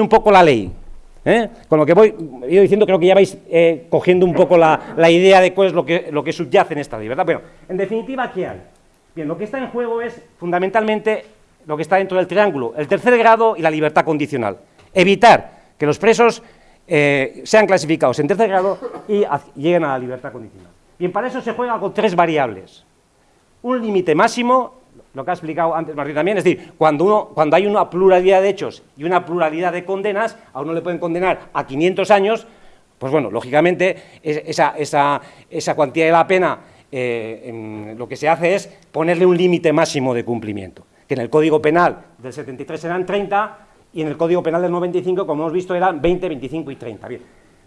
un poco la ley. ¿eh? Con lo que voy ido diciendo, creo que ya vais eh, cogiendo un poco la, la, idea de cuál es lo que, lo que subyace en esta ley, ¿verdad? Bueno, en definitiva, ¿qué hay? Bien, lo que está en juego es fundamentalmente lo que está dentro del triángulo, el tercer grado y la libertad condicional. Evitar que los presos eh, sean clasificados en tercer grado y lleguen a la libertad condicional. Bien, para eso se juega con tres variables. Un límite máximo lo que ha explicado antes Martín también, es decir, cuando, uno, cuando hay una pluralidad de hechos y una pluralidad de condenas, a uno le pueden condenar a 500 años, pues bueno, lógicamente esa, esa, esa cuantía de la pena eh, lo que se hace es ponerle un límite máximo de cumplimiento, que en el Código Penal del 73 eran 30 y en el Código Penal del 95, como hemos visto, eran 20, 25 y 30. Bien,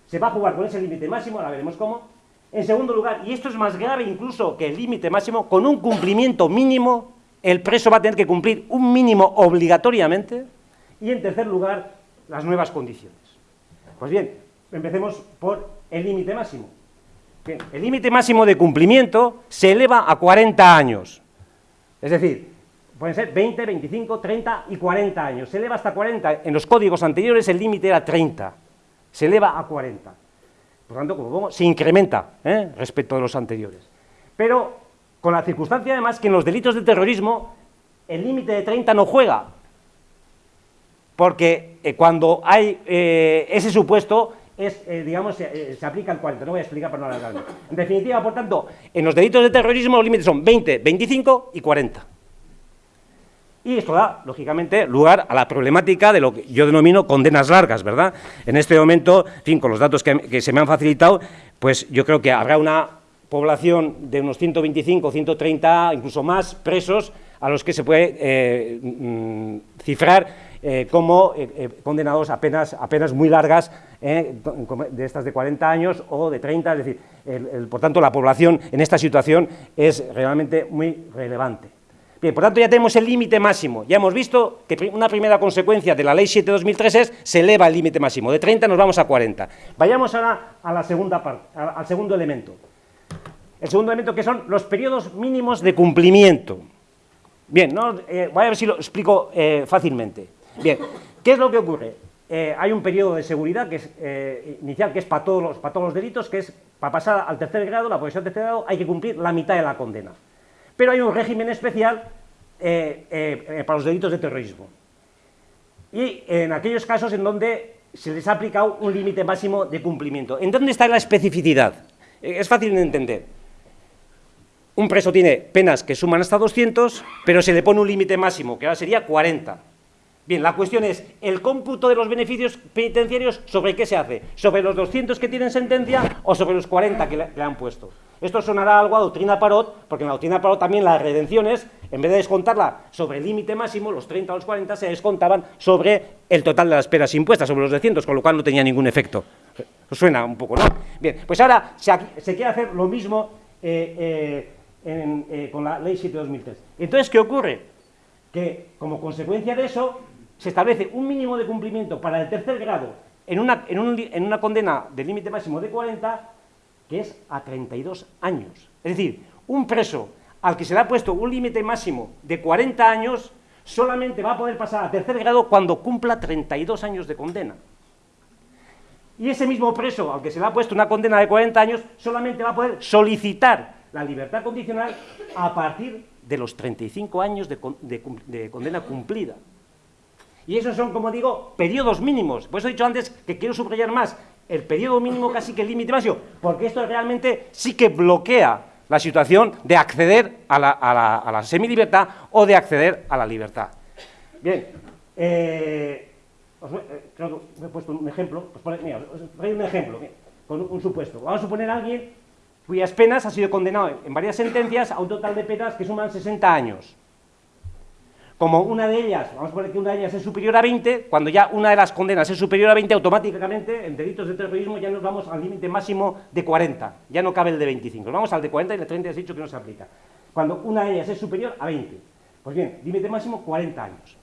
se va a jugar con ese límite máximo, ahora veremos cómo. En segundo lugar, y esto es más grave incluso que el límite máximo, con un cumplimiento mínimo el preso va a tener que cumplir un mínimo obligatoriamente y, en tercer lugar, las nuevas condiciones. Pues bien, empecemos por el límite máximo. El límite máximo de cumplimiento se eleva a 40 años. Es decir, pueden ser 20, 25, 30 y 40 años. Se eleva hasta 40. En los códigos anteriores el límite era 30. Se eleva a 40. Por lo tanto, como vemos, se incrementa ¿eh? respecto a los anteriores. Pero con la circunstancia además que en los delitos de terrorismo el límite de 30 no juega, porque eh, cuando hay eh, ese supuesto, es, eh, digamos, se aplica el 40, no voy a explicar para no alargarme. En definitiva, por tanto, en los delitos de terrorismo los límites son 20, 25 y 40. Y esto da, lógicamente, lugar a la problemática de lo que yo denomino condenas largas, ¿verdad? En este momento, en fin, con los datos que se me han facilitado, pues yo creo que habrá una población de unos 125, 130, incluso más presos a los que se puede eh, mm, cifrar eh, como eh, condenados a penas, muy largas, de estas de 40 años o de 30, es decir, por tanto la población en esta situación es realmente muy relevante. Bien, por tanto ya tenemos el límite máximo, ya hemos visto que una primera consecuencia de la Ley 7-2003 es se eleva el límite máximo, de 30 nos vamos a 40. Vayamos ahora a la segunda parte, al segundo elemento. El segundo elemento que son los periodos mínimos de cumplimiento. Bien, ¿no? Eh, voy a ver si lo explico eh, fácilmente. Bien, ¿qué es lo que ocurre? Eh, hay un periodo de seguridad que es, inicial que es para todos, los, para todos los delitos, que es para pasar al tercer grado, la posesión del tercer grado, hay que cumplir la mitad de la condena. Pero hay un régimen especial para los delitos de terrorismo. Y en aquellos casos en donde se les ha aplicado un límite máximo de cumplimiento. ¿En dónde está la especificidad? Es fácil de entender un preso tiene penas que suman hasta 200, pero se le pone un límite máximo, que ahora sería 40. Bien, la cuestión es, ¿el cómputo de los beneficios penitenciarios sobre qué se hace? ¿Sobre los 200 que tienen sentencia o sobre los 40 que le, han puesto? Esto sonará algo a doctrina Parot, porque en la doctrina Parot también las redenciones, en vez de descontarla sobre el límite máximo, los 30 o los 40, se descontaban sobre el total de las penas impuestas, sobre los 200, con lo cual no tenía ningún efecto. suena un poco, ¿no? Bien, pues ahora se, quiere hacer lo mismo eh, eh, eh, con la Ley 7-2003. Entonces, ¿qué ocurre? Que, como consecuencia de eso, se establece un mínimo de cumplimiento para el tercer grado en una, en, una condena de límite máximo de 40, que es a 32 años. Es decir, un preso al que se le ha puesto un límite máximo de 40 años, solamente va a poder pasar a tercer grado cuando cumpla 32 años de condena. Y ese mismo preso al que se le ha puesto una condena de 40 años, solamente va a poder solicitar la libertad condicional a partir de los 35 años de, condena cumplida. Y esos son, como digo, periodos mínimos. Por eso he dicho antes que quiero subrayar más el periodo mínimo casi que el límite máximo, porque esto realmente sí que bloquea la situación de acceder a la, a la, semilibertad o de acceder a la libertad. Bien, eh, eh, creo que he puesto un ejemplo, pues mira, os un ejemplo, con un, un supuesto. Vamos a suponer a alguien cuyas penas ha sido condenado en varias sentencias a un total de penas que suman 60 años. Como una de ellas, vamos a poner que una de ellas es superior a 20, cuando ya una de las condenas es superior a 20, automáticamente en delitos de terrorismo ya nos vamos al límite máximo de 40, ya no cabe el de 25, nos vamos al de 40 y el de 30 has dicho que no se aplica. Cuando una de ellas es superior a 20, pues bien, límite máximo 40 años.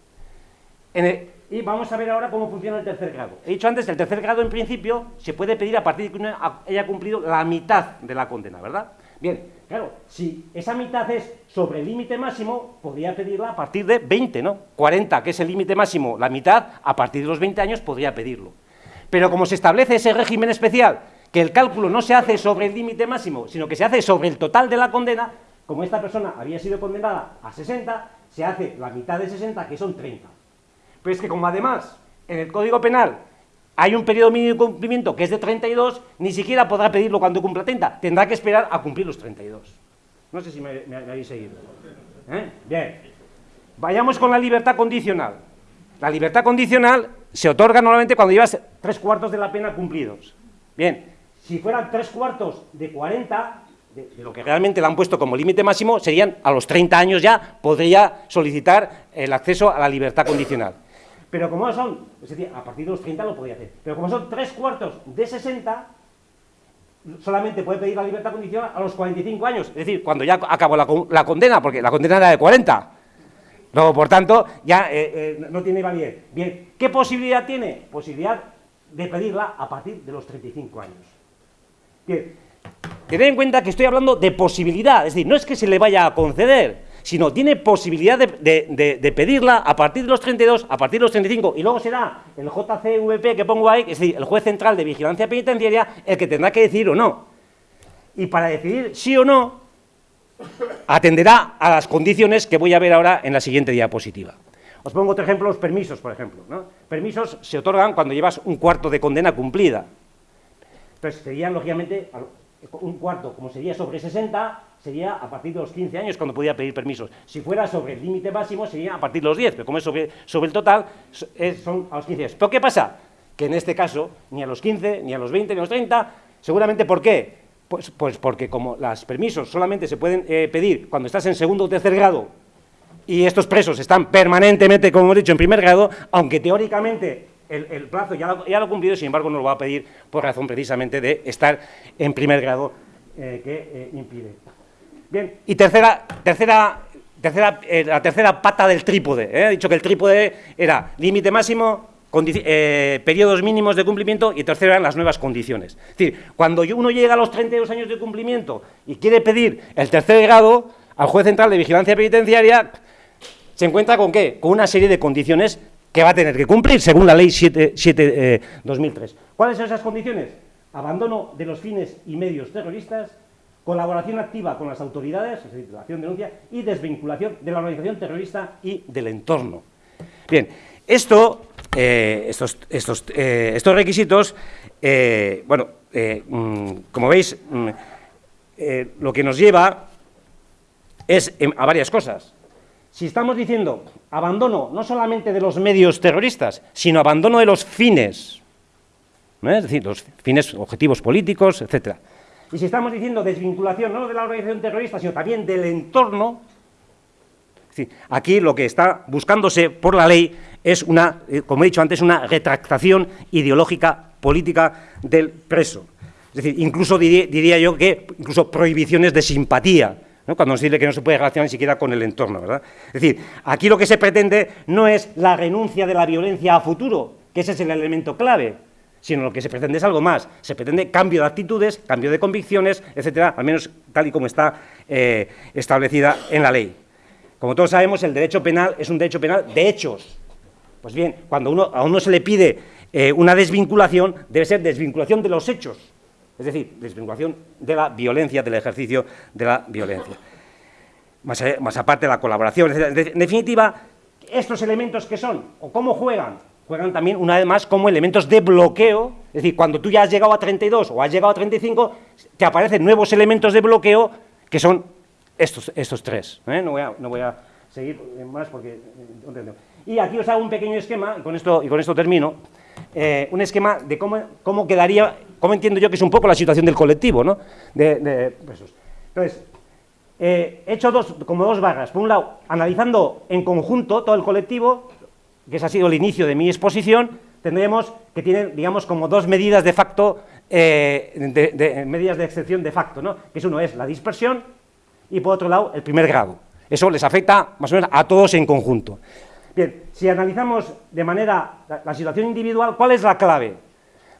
Y vamos a ver ahora cómo funciona el tercer grado. He dicho antes, el tercer grado en principio se puede pedir a partir de que uno haya cumplido la mitad de la condena, ¿verdad? Bien, claro, si esa mitad es sobre el límite máximo, podría pedirla a partir de 20, ¿no? 40, que es el límite máximo, la mitad, a partir de los 20 años podría pedirlo. Pero como se establece ese régimen especial, que el cálculo no se hace sobre el límite máximo, sino que se hace sobre el total de la condena, como esta persona había sido condenada a 60, se hace la mitad de 60, que son 30. Pero es que como además en el Código Penal hay un periodo mínimo de cumplimiento que es de 32, ni siquiera podrá pedirlo cuando cumpla 30, tendrá que esperar a cumplir los 32. No sé si me, habéis seguido. ¿Eh? Bien. Vayamos con la libertad condicional. La libertad condicional se otorga normalmente cuando llevas tres cuartos de la pena cumplidos. Bien, si fueran tres cuartos de 40, de, lo que realmente le han puesto como límite máximo, serían a los 30 años ya, podría solicitar el acceso a la libertad condicional. Pero como son, es decir, a partir de los 30 lo podía hacer, pero como son tres cuartos de 60, solamente puede pedir la libertad condicional a los 45 años, es decir, cuando ya acabó la, condena, porque la condena era de 40. Luego, por tanto, ya eh, eh, no tiene validez. Bien, ¿qué posibilidad tiene? Posibilidad de pedirla a partir de los 35 años. Bien, tened en cuenta que estoy hablando de posibilidad, es decir, no es que se le vaya a conceder, sino tiene posibilidad de, pedirla a partir de los 32, a partir de los 35, y luego será el JCVP que pongo ahí, es decir, el juez central de vigilancia penitenciaria, el que tendrá que decir o no. Y para decidir sí o no, atenderá a las condiciones que voy a ver ahora en la siguiente diapositiva. Os pongo otro ejemplo, los permisos, por ejemplo. Permisos se otorgan cuando llevas un cuarto de condena cumplida. Entonces, serían, lógicamente, un cuarto, como sería sobre 60, sería a partir de los 15 años cuando podía pedir permisos. Si fuera sobre el límite máximo, sería a partir de los 10, pero como es sobre, el total, son a los 15 años. ¿Pero qué pasa? Que en este caso, ni a los 15, ni a los 20, ni a los 30, seguramente, ¿por qué? Pues, pues porque como los permisos solamente se pueden eh, pedir cuando estás en segundo o tercer grado y estos presos están permanentemente, como hemos dicho, en primer grado, aunque teóricamente el, plazo ya lo, ya lo, ha cumplido, sin embargo no lo va a pedir por razón precisamente de estar en primer grado eh, que eh, impide. Bien, y tercera, tercera, tercera, eh, la tercera pata del trípode. He dicho que el trípode era límite máximo, periodos mínimos de cumplimiento y tercero eran las nuevas condiciones. Es decir, cuando uno llega a los 32 años de cumplimiento y quiere pedir el tercer grado al juez central de vigilancia penitenciaria, se encuentra con qué? Con una serie de condiciones que va a tener que cumplir según la ley 7, 2003. Eh, ¿Cuáles son esas condiciones? Abandono de los fines y medios terroristas, colaboración activa con las autoridades, es decir, acción denuncia, y desvinculación de la organización terrorista y del entorno. Bien, esto, eh, estos, estos, eh, requisitos, bueno, mm, como veis, mm, lo que nos lleva es a varias cosas. Si estamos diciendo abandono no solamente de los medios terroristas, sino abandono de los fines, es decir, los fines, objetivos políticos, etc. Y si estamos diciendo desvinculación no de la organización terrorista, sino también del entorno, aquí lo que está buscándose por la ley es una, eh, como he dicho antes, una retractación ideológica política del preso. Es decir, incluso diría yo que incluso prohibiciones de simpatía, cuando nos dice que no se puede relacionar ni siquiera con el entorno. ¿verdad? Es decir, aquí lo que se pretende no es la renuncia de la violencia a futuro, que ese es el elemento clave, sino lo que se pretende es algo más. Se pretende cambio de actitudes, cambio de convicciones, etcétera, al menos tal y como está eh, establecida en la ley. Como todos sabemos, el derecho penal es un derecho penal de hechos. Pues bien, cuando a uno se le pide eh, una desvinculación, debe ser desvinculación de los hechos, es decir, desvinculación de la violencia, del ejercicio de la violencia. Más, aparte de la colaboración. En definitiva, estos elementos que son, o cómo juegan, también, una vez más, como elementos de bloqueo, es decir, cuando tú ya has llegado a 32 o has llegado a 35, te aparecen nuevos elementos de bloqueo que son estos, estos tres. ¿eh? No, voy a, no, voy a, seguir más porque... Eh, y aquí os hago un pequeño esquema, y con esto, y con esto termino, eh, un esquema de cómo, cómo quedaría ¿Cómo entiendo yo que es un poco la situación del colectivo, ¿no? De, presos. Entonces, he hecho dos, como dos barras. Por un lado, analizando en conjunto todo el colectivo, que ese ha sido el inicio de mi exposición, tendremos que tienen, digamos, como dos medidas de facto, eh, de, medidas de excepción de facto, ¿no? Que es uno es la dispersión y por otro lado el primer grado. Eso les afecta más o menos a todos en conjunto. Bien, si analizamos de manera la situación individual, ¿cuál es la clave?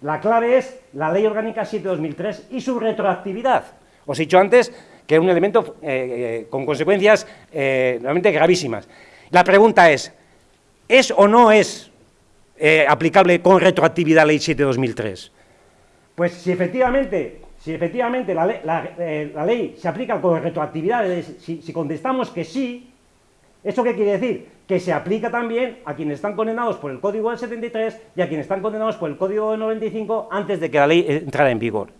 La clave es la Ley Orgánica 7-2003 y su retroactividad. Os he dicho antes que es un elemento eh, con consecuencias realmente gravísimas. La pregunta es, ¿es o no es aplicable con retroactividad la Ley 7-2003? Pues si efectivamente, si efectivamente la, ley se aplica con retroactividad, si, si contestamos que sí, ¿Eso qué quiere decir? Que se aplica también a quienes están condenados por el Código del 73 y a quienes están condenados por el Código del 95 antes de que la ley entrara en vigor.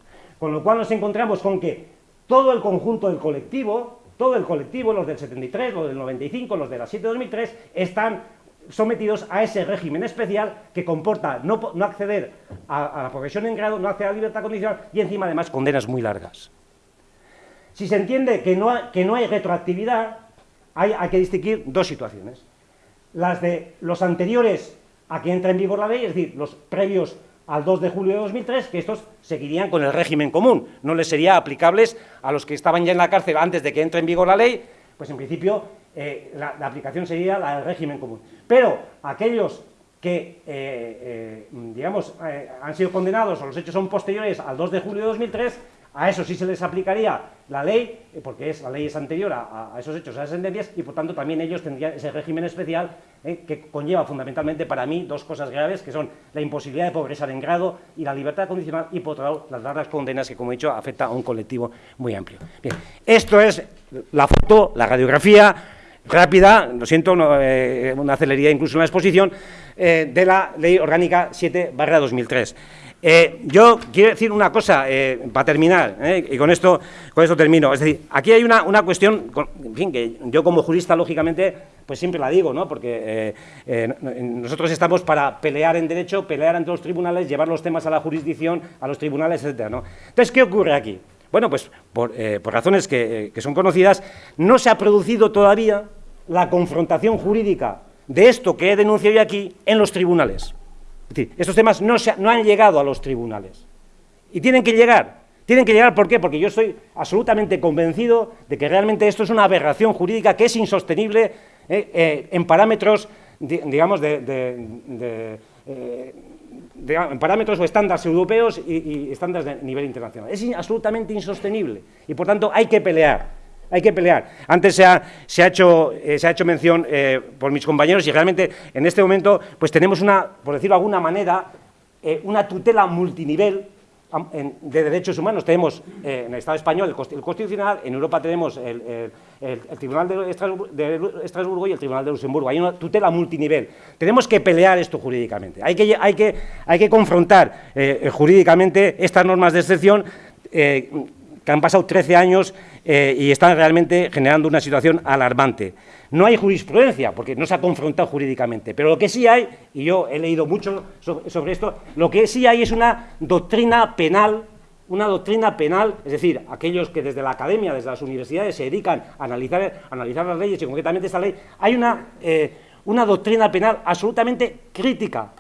Con lo cual nos encontramos con que todo el conjunto del colectivo, todo el colectivo, los del 73, los del 95, los de la 7 2003, están sometidos a ese régimen especial que comporta no, acceder a, la progresión en grado, no acceder a la libertad condicional y encima además condenas muy largas. Si se entiende que no, que no hay retroactividad, hay, que distinguir dos situaciones. Las de los anteriores a que entra en vigor la ley, es decir, los previos al 2 de julio de 2003, que estos seguirían con el régimen común, no les sería aplicables a los que estaban ya en la cárcel antes de que entre en vigor la ley, pues en principio eh, la, aplicación sería la del régimen común. Pero aquellos que, eh, eh, digamos, han sido condenados o los hechos son posteriores al 2 de julio de 2003, a eso sí se les aplicaría la ley, eh, porque es, la ley es anterior a, esos hechos, a esas sentencias, y por tanto también ellos tendrían ese régimen especial eh, que conlleva fundamentalmente para mí dos cosas graves, que son la imposibilidad de progresar en grado y la libertad condicional, y por otro lado las largas condenas que, como he dicho, afecta a un colectivo muy amplio. Bien, esto es la foto, la radiografía rápida, lo siento, eh, una celeridad incluso en la exposición, de la Ley Orgánica 7-2003. Eh, yo quiero decir una cosa eh, para terminar, eh, y con esto, con esto termino. Es decir, aquí hay una, cuestión, en fin, que yo como jurista, lógicamente, pues siempre la digo, ¿no? Porque nosotros estamos para pelear en derecho, pelear ante los tribunales, llevar los temas a la jurisdicción, a los tribunales, etcétera, ¿no? Entonces, ¿qué ocurre aquí? Bueno, pues por, razones que, que son conocidas, no se ha producido todavía la confrontación jurídica de esto que he denunciado aquí en los tribunales. Es decir, estos temas no, han llegado a los tribunales. Y tienen que llegar. Tienen que llegar, ¿por qué? Porque yo estoy absolutamente convencido de que realmente esto es una aberración jurídica que es insostenible eh, eh, en parámetros, digamos, de, eh, en parámetros o estándares europeos y, y estándares de nivel internacional. Es absolutamente insostenible y, por tanto, hay que pelear hay que pelear. Antes se ha, se ha, hecho, eh, se ha hecho mención eh, por mis compañeros y realmente en este momento pues tenemos una, por decirlo de alguna manera, eh, una tutela multinivel de derechos humanos. Tenemos en el Estado español el, Constitucional, en Europa tenemos el, Tribunal de Estrasburgo, y el Tribunal de Luxemburgo. Hay una tutela multinivel. Tenemos que pelear esto jurídicamente. Hay que, hay que, hay que confrontar jurídicamente estas normas de excepción que han pasado 13 años eh, y están realmente generando una situación alarmante. No hay jurisprudencia, porque no se ha confrontado jurídicamente, pero lo que sí hay, y yo he leído mucho sobre, esto, lo que sí hay es una doctrina penal una doctrina penal, es decir, aquellos que desde la academia, desde las universidades se dedican a analizar, analizar las leyes y concretamente esta ley, hay una, eh, una doctrina penal absolutamente crítica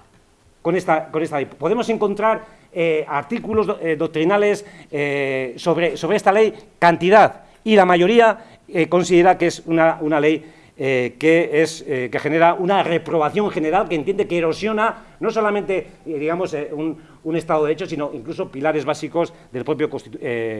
con esta, con esta ley. Podemos encontrar eh, artículos eh, doctrinales eh, sobre, sobre, esta ley, cantidad, y la mayoría considera que es una, una ley que, es, que genera una reprobación general que entiende que erosiona no solamente, digamos, un, un, Estado de hecho, sino incluso pilares básicos del propio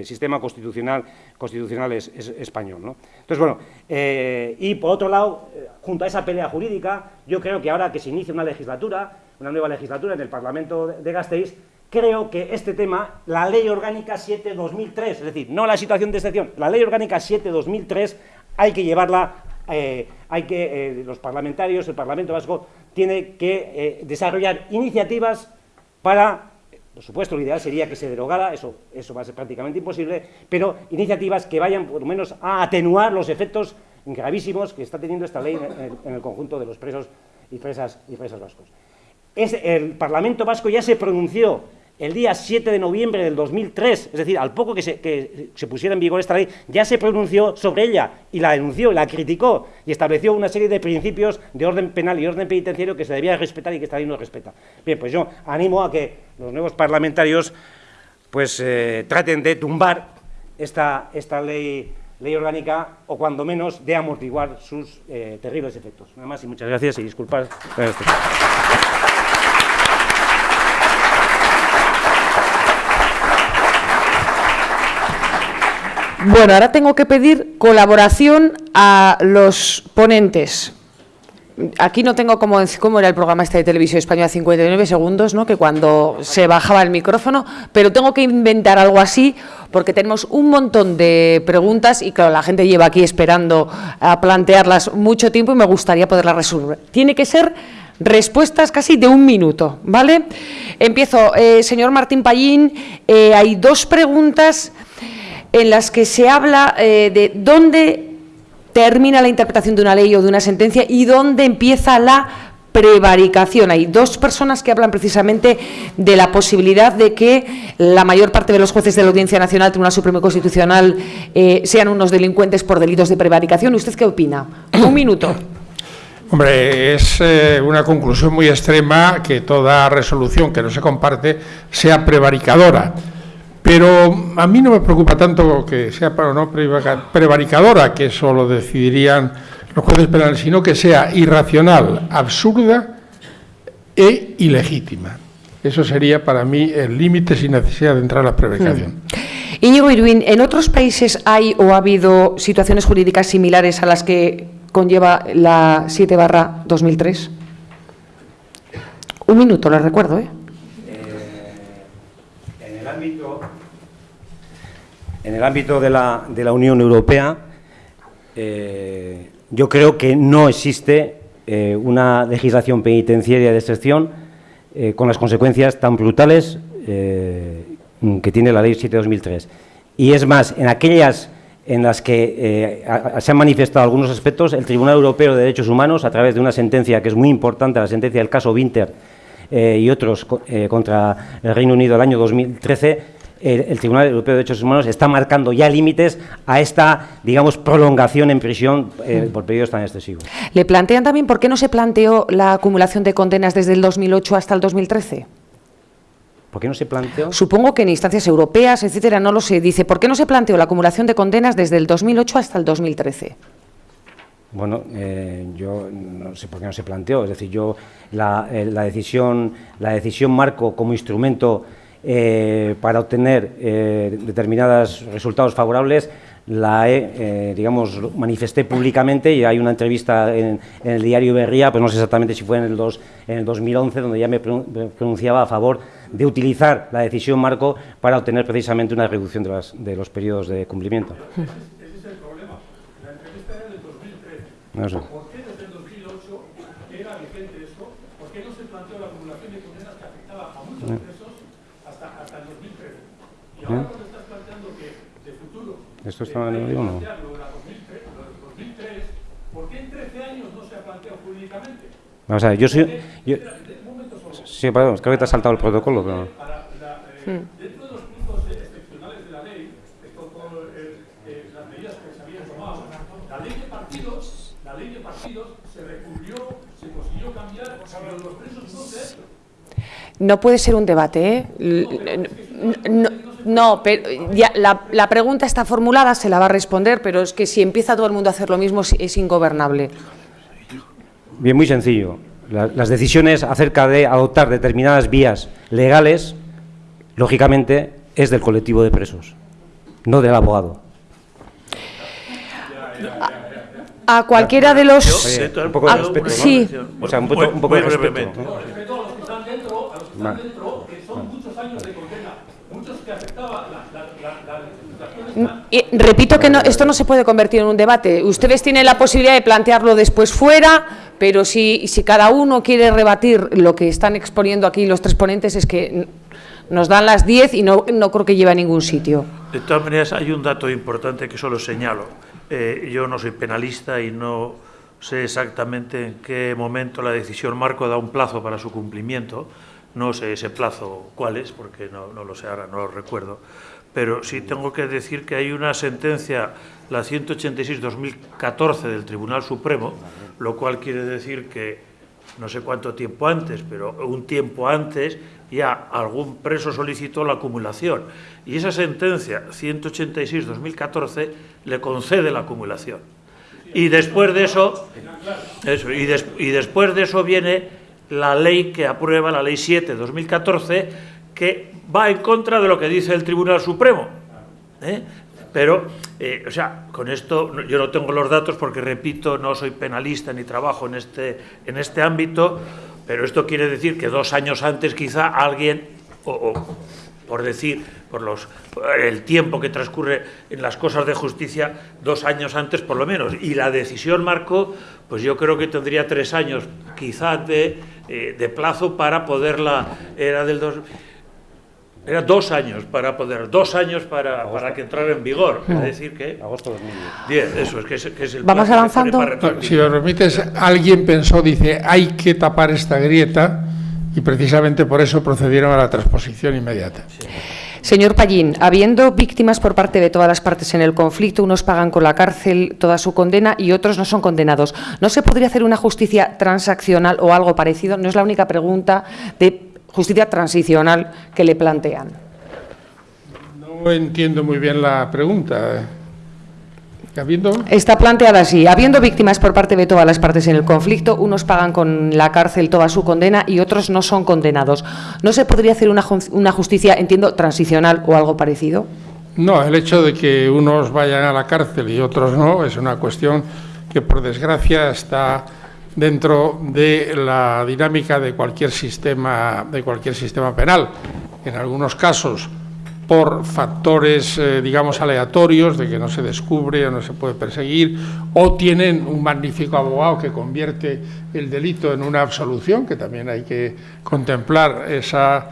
sistema constitucional, constitucional español. ¿no? Entonces, bueno, y por otro lado, junto a esa pelea jurídica, yo creo que ahora que se inicia una legislatura, una nueva legislatura en el Parlamento de Gasteiz, creo que este tema, la Ley Orgánica 7-2003, es decir, no la situación de excepción, la Ley Orgánica 7-2003 hay que llevarla, eh, hay que, eh, los parlamentarios, el Parlamento Vasco, tiene que eh, desarrollar iniciativas para, por supuesto, lo ideal sería que se derogara, eso, eso va a ser prácticamente imposible, pero iniciativas que vayan por lo menos a atenuar los efectos gravísimos que está teniendo esta ley en el, conjunto de los presos y presas, y presas vascos. El Parlamento Vasco ya se pronunció el día 7 de noviembre del 2003, es decir, al poco que se, pusiera en vigor esta ley, ya se pronunció sobre ella y la denunció, la criticó y estableció una serie de principios de orden penal y orden penitenciario que se debía respetar y que esta ley no respeta. Bien, pues yo animo a que los nuevos parlamentarios pues eh, traten de tumbar esta, esta ley, ley orgánica o cuando menos de amortiguar sus eh, terribles efectos. Nada más y muchas gracias y disculpad. Bueno, ahora tengo que pedir colaboración a los ponentes. Aquí no tengo como era el programa este de televisión española 59 segundos, ¿no? que cuando se bajaba el micrófono, pero tengo que inventar algo así porque tenemos un montón de preguntas y claro, la gente lleva aquí esperando a plantearlas mucho tiempo y me gustaría poderlas resolver. Tiene que ser respuestas casi de un minuto, ¿vale? Empiezo, eh, señor Martín Pallín, eh, hay dos preguntas en las que se habla eh, de dónde termina la interpretación de una ley o de una sentencia y dónde empieza la prevaricación. Hay dos personas que hablan precisamente de la posibilidad de que la mayor parte de los jueces de la Audiencia Nacional, Tribunal Supremo y Constitucional, eh, sean unos delincuentes por delitos de prevaricación. ¿Usted qué opina? Un minuto. Hombre, es eh, una conclusión muy extrema que toda resolución que no se comparte sea prevaricadora. Pero a mí no me preocupa tanto que sea para no prevaricadora, que eso lo decidirían los jueces penales, sino que sea irracional, absurda e ilegítima. Eso sería para mí el límite sin necesidad de entrar a la prevaricación. Hmm. Íñigo Irwin, ¿en otros países hay o ha habido situaciones jurídicas similares a las que conlleva la 7 barra 2003? Un minuto, lo recuerdo, ¿eh? En el ámbito de la, Unión Europea, eh, yo creo que no existe eh, una legislación penitenciaria de excepción eh, con las consecuencias tan brutales que tiene la Ley 7 de 2003. Y es más, en aquellas en las que se han manifestado algunos aspectos, el Tribunal Europeo de Derechos Humanos, a través de una sentencia que es muy importante, la sentencia del caso Winter y otros contra el Reino Unido del año 2013, el, Tribunal Europeo de Derechos Humanos está marcando ya límites a esta, digamos, prolongación en prisión eh, por periodos tan excesivos. ¿Le plantean también por qué no se planteó la acumulación de condenas desde el 2008 hasta el 2013? ¿Por qué no se planteó? Supongo que en instancias europeas, etcétera, no lo sé. Dice, ¿por qué no se planteó la acumulación de condenas desde el 2008 hasta el 2013? Bueno, eh, yo no sé por qué no se planteó. Es decir, yo la, eh, la decisión, la decisión marco como instrumento eh, para obtener eh, determinados resultados favorables, la he, eh, digamos, manifesté públicamente y hay una entrevista en, el diario Berría, pues no sé exactamente si fue en el, en el 2011, donde ya me pronunciaba a favor de utilizar la decisión marco para obtener precisamente una reducción de, de los periodos de cumplimiento. Ese, es el problema. La entrevista era del 2013. ¿Por qué desde el 2008 era vigente esto? ¿Por qué no se planteó la acumulación de condenas que afectaba a muchos ¿Eh? ¿Esto está en el o no? 2003, ¿Por qué en 13 años no se ha planteado jurídicamente? Vamos a ver, yo soy... Yo, sí, perdón, creo que te ha saltado el protocolo. Pero... Eh, dentro de los puntos excepcionales de la ley, esto con eh, las medidas que se habían tomado, la ley de partidos, la ley de partidos se recurrió, se consiguió cambiar, pero los presos no se ha hecho. No puede ser un debate, ¿eh? No, no, pero ya, la, pregunta está formulada, se la va a responder, pero es que si empieza todo el mundo a hacer lo mismo es, ingobernable. Bien, muy sencillo. las decisiones acerca de adoptar determinadas vías legales, lógicamente, es del colectivo de presos, no del abogado. A, cualquiera de los... un poco de respeto, Sí. O sea, un, poco, un poco de respeto. Respeto que que repito que no, esto no se puede convertir en un debate. Ustedes tienen la posibilidad de plantearlo después fuera, pero si, si cada uno quiere rebatir lo que están exponiendo aquí los tres ponentes es que nos dan las 10 y no, no creo que lleve a ningún sitio. De todas maneras, hay un dato importante que solo señalo. Eh, yo no soy penalista y no sé exactamente en qué momento la decisión marco da un plazo para su cumplimiento, no sé ese plazo cuál es, porque no, no lo sé ahora, no lo recuerdo, pero sí tengo que decir que hay una sentencia, la 186-2014 del Tribunal Supremo, lo cual quiere decir que no sé cuánto tiempo antes, pero un tiempo antes ya algún preso solicitó la acumulación. Y esa sentencia, 186-2014, le concede la acumulación. Y después de eso, y después de eso viene la ley que aprueba, la ley 7 2014, que va en contra de lo que dice el Tribunal Supremo. ¿eh? Pero, eh, o sea, con esto yo no tengo los datos porque, repito, no soy penalista ni trabajo en este, en este ámbito, pero esto quiere decir que dos años antes quizá alguien, o, por decir, por los, el tiempo que transcurre en las cosas de justicia, dos años antes por lo menos. Y la decisión marcó, pues yo creo que tendría tres años quizá de, eh, de plazo para poderla, era del dos... Era dos años para poder, dos años para, para que entrara en vigor. Es decir, que. Agosto 2010. Bien, eso es que es, que es el. Vamos avanzando. No, si me permites, alguien pensó, dice, hay que tapar esta grieta y precisamente por eso procedieron a la transposición inmediata. Señor Pallín, habiendo víctimas por parte de todas las partes en el conflicto, unos pagan con la cárcel toda su condena y otros no son condenados. ¿No se podría hacer una justicia transaccional o algo parecido? No es la única pregunta de justicia transicional que le plantean. No entiendo muy bien la pregunta. ¿Habiendo? Está planteada así. Habiendo víctimas por parte de todas las partes en el conflicto, unos pagan con la cárcel toda su condena y otros no son condenados. ¿No se podría hacer una, una justicia, entiendo, transicional o algo parecido? No, el hecho de que unos vayan a la cárcel y otros no es una cuestión que, por desgracia, está dentro de la dinámica de cualquier sistema, de cualquier sistema penal. En algunos casos, por factores, eh, digamos, aleatorios, de que no se descubre o no se puede perseguir, o tienen un magnífico abogado que convierte el delito en una absolución, que también hay que contemplar esa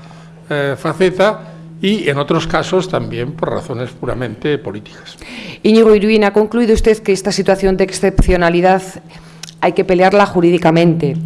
eh, faceta, y en otros casos también por razones puramente políticas. Íñigo Iruín, ha concluido usted que esta situación de excepcionalidad hay que pelearla jurídicamente.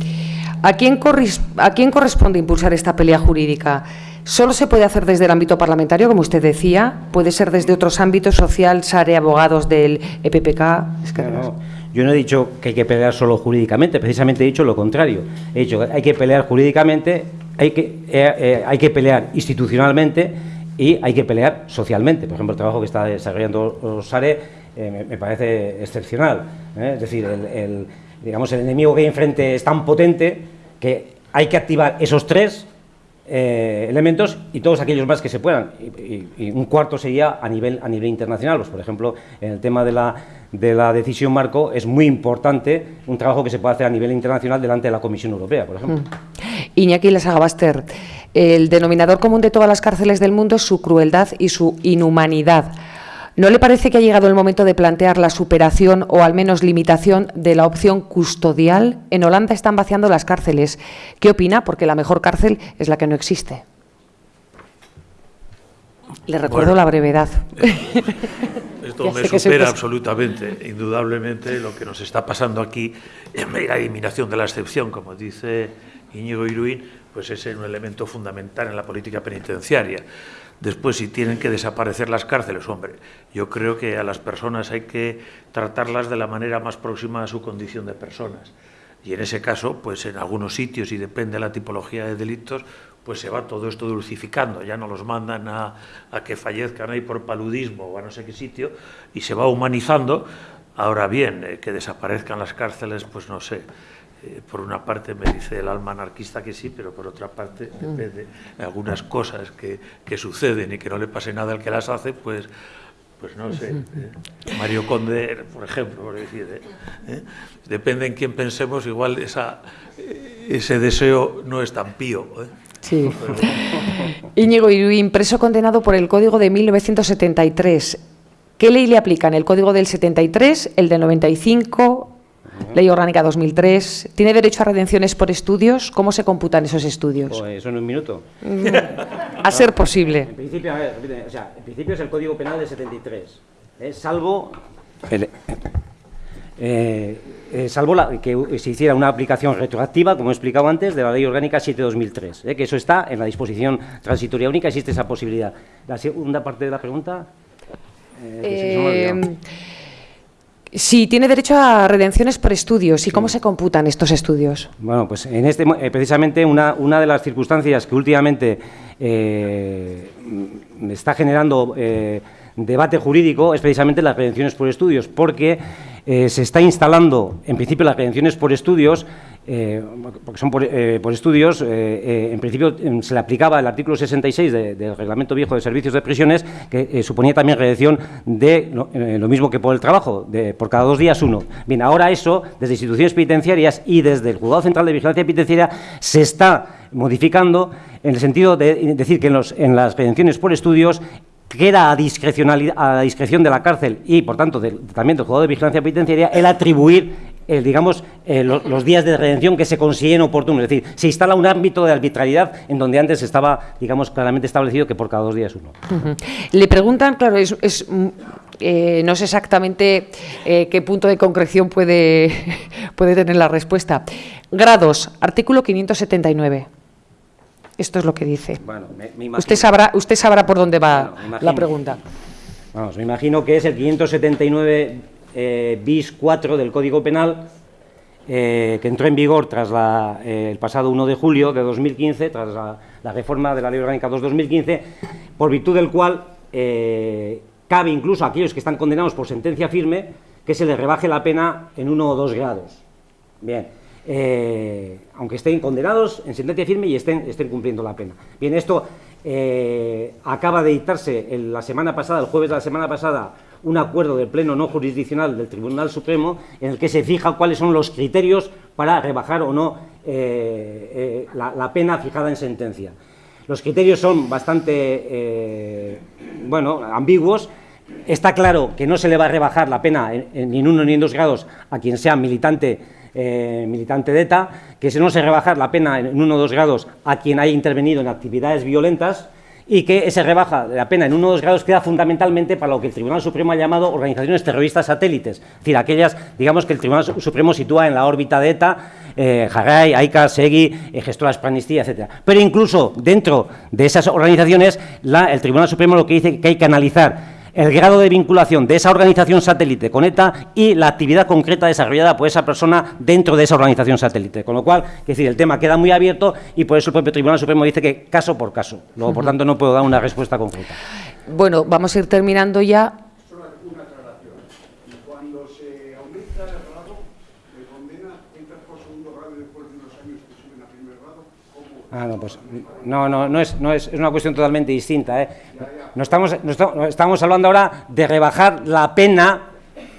¿A quién, corris- ¿A quién corresponde impulsar esta pelea jurídica? ¿Solo se puede hacer desde el ámbito parlamentario, como usted decía? ¿Puede ser desde otros ámbitos, social, SARE, abogados del EPPK? Es que- No, yo no he dicho que hay que pelear solo jurídicamente, precisamente he dicho lo contrario. He dicho que hay que pelear jurídicamente, hay que, eh, eh, hay que pelear institucionalmente y hay que pelear socialmente. Por ejemplo, el trabajo que está desarrollando SARE eh, me, me parece excepcional. Es decir, el, el- digamos, el enemigo que hay enfrente es tan potente que hay que activar esos tres eh, elementos y todos aquellos más que se puedan. Y, un cuarto sería a nivel, a nivel internacional. Pues, por ejemplo, en el tema de la, de la decisión marco es muy importante un trabajo que se puede hacer a nivel internacional delante de la Comisión Europea, por ejemplo. Iñaki Lasagabaster, el denominador común de todas las cárceles del mundo es su crueldad y su inhumanidad. ¿No le parece que ha llegado el momento de plantear la superación o al menos limitación de la opción custodial? En Holanda están vaciando las cárceles. ¿Qué opina? Porque la mejor cárcel es la que no existe. Le recuerdo Bueno. la brevedad. Esto Ya me supera absolutamente, indudablemente, lo que nos está pasando aquí en la eliminación de la excepción, como dice Íñigo Iruín, pues es un elemento fundamental en la política penitenciaria. Después, si tienen que desaparecer las cárceles, hombre, yo creo que a las personas hay que tratarlas de la manera más próxima a su condición de personas. Y en ese caso, pues en algunos sitios, y depende de la tipología de delitos, pues se va todo esto dulcificando, ya no los mandan a, a que fallezcan ahí por paludismo o a no sé qué sitio, y se va humanizando. Ahora bien, eh, que desaparezcan las cárceles, pues no sé. Eh, por una parte me dice el alma anarquista que sí, pero por otra parte depende de algunas cosas que, que suceden y que no le pase nada al que las hace, pues pues no sé, eh, Mario Conde, por ejemplo, por decir, eh, eh, depende en quién pensemos, igual esa, ese deseo no es tan pío. Sí. Íñigo Iruín, preso condenado por el Código de 1973. ¿Qué ley le aplican? ¿El Código del 73, el del 95, Ley Orgánica 2003? ¿Tiene derecho a redenciones por estudios? ¿Cómo se computan esos estudios? Pues eso en un minuto. A ser posible. En principio, a ver, o sea, en principio es el Código Penal de 73, ¿eh? salvo, el- eh, eh, salvo la- que se hiciera una aplicación retroactiva, como he explicado antes, de la Ley Orgánica 7-2003, ¿eh? que eso está en la disposición transitoria única, existe esa posibilidad. La segunda parte de la pregunta... eh, que se me sí, tiene derecho a redenciones por estudios. ¿Y cómo se computan estos estudios? Bueno, pues en este, eh, precisamente una, una de las circunstancias que últimamente eh, está generando eh, debate jurídico es precisamente las redenciones por estudios, porque eh, se está instalando, en principio, las redenciones por estudios eh, porque son por, eh, estudios, en principio em, se le aplicaba el artículo 66 de- del Reglamento Viejo de Servicios de Prisiones, que suponía también redención de lo, mismo que por el trabajo, de, por cada dos días uno. Bien, ahora eso, desde instituciones penitenciarias y desde el Juzgado Central de Vigilancia Penitenciaria, se está modificando en el sentido de decir que en, en las redenciones por estudios queda a, discrecionalidad- a discreción de la cárcel y, por tanto, del- también del juzgado de vigilancia penitenciaria, el atribuir, digamos, eh, lo- los días de redención que se consideren oportunos. Es decir, se instala un ámbito de arbitrariedad en donde antes estaba, digamos, claramente establecido que por cada dos días uno. Ujú. Le preguntan, claro, es, es, mm, eh, no sé exactamente eh, qué punto de concreción puede, puede tener la respuesta. Grados, artículo 579. Esto es lo que dice. Bueno, me- me imagino- Usted sabrá, usted sabrá por dónde va Bueno, me imagino. la pregunta. Vamos, me imagino que es el 579 eh, bis 4 del Código Penal, eh, que entró en vigor tras la, eh, el pasado 1 de julio de 2015, tras la, la reforma de la Ley Orgánica 2-2015, por virtud del cual eh, cabe incluso a aquellos que están condenados por sentencia firme que se les rebaje la pena en uno o dos grados. Bien, eh, aunque estén condenados en sentencia firme y estén, estén cumpliendo la pena. Bien, esto eh, acaba de dictarse la semana pasada, el jueves de la semana pasada, un acuerdo del Pleno no jurisdiccional del Tribunal Supremo en el que se fija cuáles son los criterios para rebajar o no eh, la, pena fijada en sentencia. Los criterios son bastante, bueno, ambiguos. Está claro que no se le va a rebajar la pena en, en ni en uno ni en dos grados a quien sea militante, eh, militante de ETA, que se no se rebajar la pena en uno o dos grados a quien haya intervenido en actividades violentas y que ese rebaja de la pena en uno o dos grados queda fundamentalmente para lo que el Tribunal Supremo ha llamado organizaciones terroristas satélites, es decir, aquellas, digamos, que el Tribunal Su- Supremo sitúa en la órbita de ETA, eh, Jarray, AICA, SEGI, eh, Gestoras Pranistía, etcétera. Pero incluso dentro de esas organizaciones, el Tribunal Supremo lo que dice que hay que analizar el grado de vinculación de esa organización satélite con ETA y la actividad concreta desarrollada por esa persona dentro de esa organización satélite. Con lo cual, es decir, el tema queda muy abierto y por eso el propio Tribunal Supremo dice que caso por caso. Luego, por tanto, no puedo dar una respuesta concreta. Bueno, vamos a ir terminando ya. Solo una aclaración. Cuando se aumenta el grado de condena, entras por segundo grado y después de unos años te suben a primer grado, ¿cómo? Ah, no, pues no, no, no es, no es, es una cuestión totalmente distinta. ¿eh? Estamos, no estamos, hablando ahora de rebajar la pena,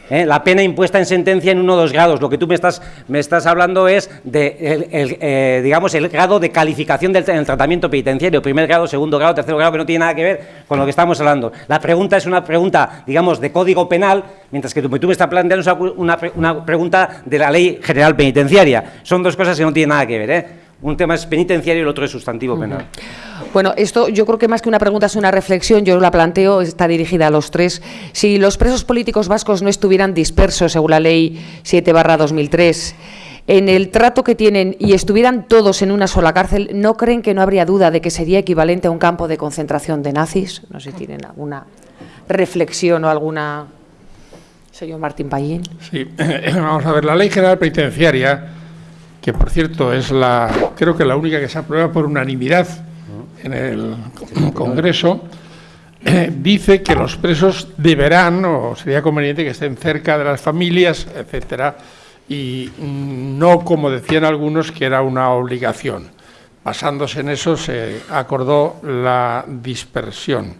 ¿eh? la pena impuesta en sentencia en uno o dos grados. Lo que tú me estás, me estás hablando es de, el, el, eh, digamos, el grado de calificación del, del tratamiento penitenciario, primer grado, segundo grado, tercer grado, que no tiene nada que ver con lo que estamos hablando. La pregunta es una pregunta, digamos, de código penal, mientras que tú, me estás planteando una, una pregunta de la ley general penitenciaria. Son dos cosas que no tienen nada que ver, ¿eh? Un tema es penitenciario y el otro es sustantivo penal. Bueno, esto yo creo que más que una pregunta es una reflexión, yo la planteo, está dirigida a los tres. Si los presos políticos vascos no estuvieran dispersos, según la ley 7 2003, en el trato que tienen y estuvieran todos en una sola cárcel, ¿no creen que no habría duda de que sería equivalente a un campo de concentración de nazis? No sé si tienen alguna reflexión o alguna... Señor Martín Pallín. Sí, vamos a ver, la ley general penitenciaria, que por cierto es la, creo que la única que se aprueba por unanimidad en el Congreso, eh, dice que los presos deberán, o sería conveniente que estén cerca de las familias, etcétera, y no como decían algunos que era una obligación. Basándose en eso se acordó la dispersión.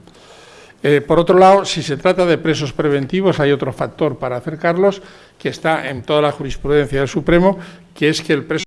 Eh, por otro lado, si se trata de presos preventivos, hay otro factor para acercarlos, que está en toda la jurisprudencia del Supremo, que es que el preso